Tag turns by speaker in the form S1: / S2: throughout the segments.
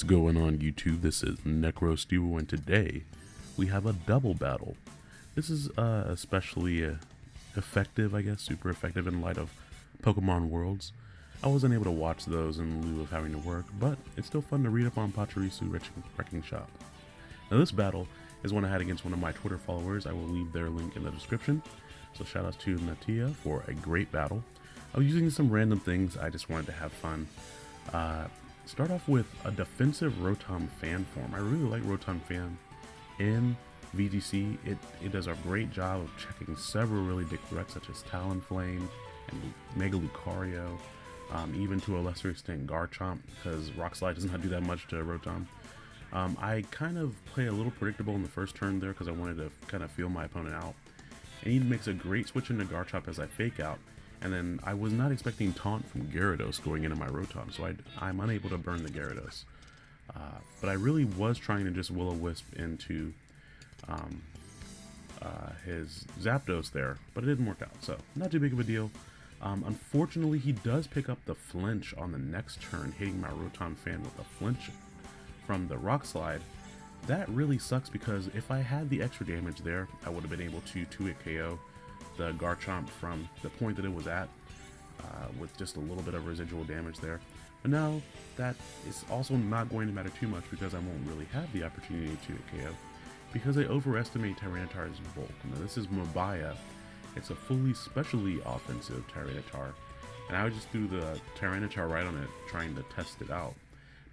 S1: What's going on YouTube? This is NecroStevo and today we have a double battle. This is uh, especially uh, effective, I guess, super effective in light of Pokemon Worlds. I wasn't able to watch those in lieu of having to work, but it's still fun to read up on Pachirisu Wrecking Shop. Now this battle is one I had against one of my Twitter followers. I will leave their link in the description. So shout out to Natia for a great battle. I was using some random things, I just wanted to have fun. Uh, Start off with a defensive Rotom fan form. I really like Rotom fan in VGC. It, it does a great job of checking several really big threats such as Talonflame and Mega Lucario, um, even to a lesser extent Garchomp because Rock Slide does not do that much to Rotom. Um, I kind of play a little predictable in the first turn there because I wanted to kind of feel my opponent out. And he makes a great switch into Garchomp as I fake out, and then I was not expecting Taunt from Gyarados going into my Rotom, so I, am unable to burn the Gyarados. Uh, but I really was trying to just Will-O-Wisp into um, uh, his Zapdos there, but it didn't work out, so not too big of a deal. Um, unfortunately, he does pick up the flinch on the next turn, hitting my Rotom fan with a flinch from the Rock Slide. That really sucks because if I had the extra damage there, I would have been able to 2-hit KO the Garchomp from the point that it was at uh, with just a little bit of residual damage there. But now that is also not going to matter too much because I won't really have the opportunity to KO because I overestimate Tyranitar's bulk. Now this is Mabaya. It's a fully specially offensive Tyranitar. And I just threw the Tyranitar right on it trying to test it out.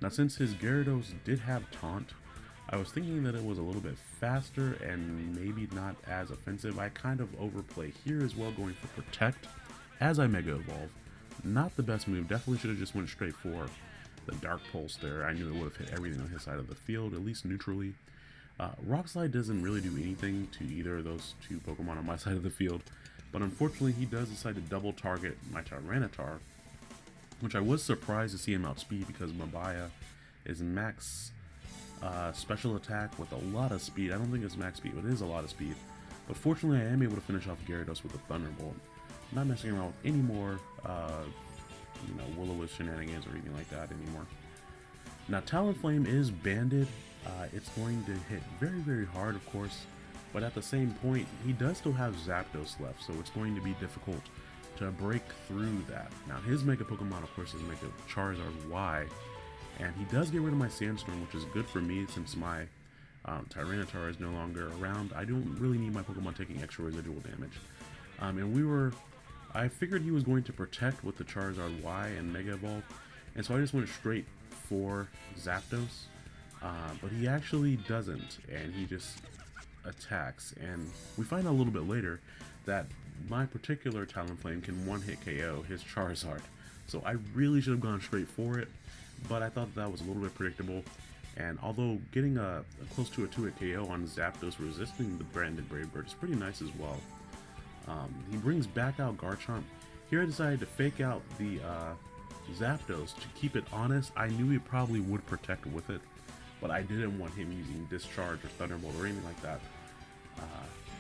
S1: Now since his Gyarados did have Taunt, I was thinking that it was a little bit faster and maybe not as offensive. I kind of overplay here as well, going for Protect as I Mega Evolve. Not the best move. Definitely should have just went straight for the Dark Pulse there. I knew it would have hit everything on his side of the field, at least neutrally. Uh, Rock Slide doesn't really do anything to either of those two Pokemon on my side of the field, but unfortunately he does decide to double target my Tyranitar, which I was surprised to see him outspeed because Mabaya is max uh, special attack with a lot of speed. I don't think it's max speed, but it is a lot of speed. But fortunately, I am able to finish off Gyarados with a Thunderbolt. Not messing around with any more, uh, you know, will shenanigans or anything like that anymore. Now, Talonflame is banded. Uh, it's going to hit very, very hard, of course. But at the same point, he does still have Zapdos left, so it's going to be difficult to break through that. Now, his Mega Pokemon, of course, is Mega Charizard Y, and he does get rid of my Sandstorm, which is good for me since my um, Tyranitar is no longer around. I don't really need my Pokemon taking extra residual damage. Um, and we were... I figured he was going to protect with the Charizard Y and Mega Evolve, and so I just went straight for Zapdos. Uh, but he actually doesn't, and he just attacks. And we find out a little bit later that my particular Talonflame can one-hit KO his Charizard. So I really should have gone straight for it but I thought that was a little bit predictable. And although getting a, a close to a 2-hit KO on Zapdos resisting the banded Brave Bird is pretty nice as well. Um, he brings back out Garchomp. Here I decided to fake out the uh, Zapdos to keep it honest. I knew he probably would protect with it, but I didn't want him using Discharge or Thunderbolt or anything like that. Uh,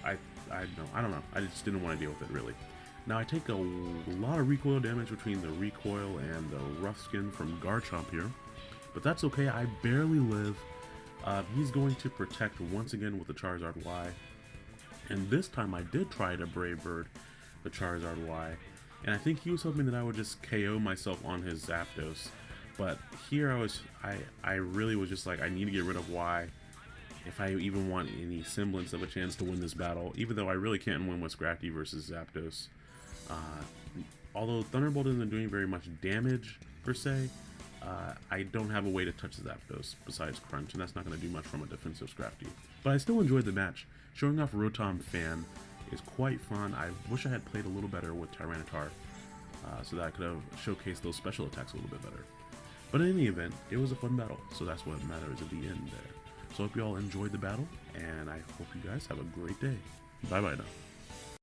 S1: I I don't I don't know. I just didn't want to deal with it really. Now I take a lot of recoil damage between the recoil and the rough skin from Garchomp here, but that's okay, I barely live. Uh, he's going to protect once again with the Charizard Y, and this time I did try to Brave Bird the Charizard Y, and I think he was hoping that I would just KO myself on his Zapdos, but here I was, I, I really was just like, I need to get rid of Y if I even want any semblance of a chance to win this battle, even though I really can't win with Scrafty versus Zapdos. Uh, although Thunderbolt isn't doing very much damage, per se, uh, I don't have a way to touch Zapdos besides Crunch, and that's not going to do much from a defensive Scrafty. But I still enjoyed the match, showing off Rotom Fan is quite fun. I wish I had played a little better with Tyranitar, uh, so that I could have showcased those special attacks a little bit better. But in any event, it was a fun battle, so that's what matters at the end there. So I hope you all enjoyed the battle, and I hope you guys have a great day. Bye bye now.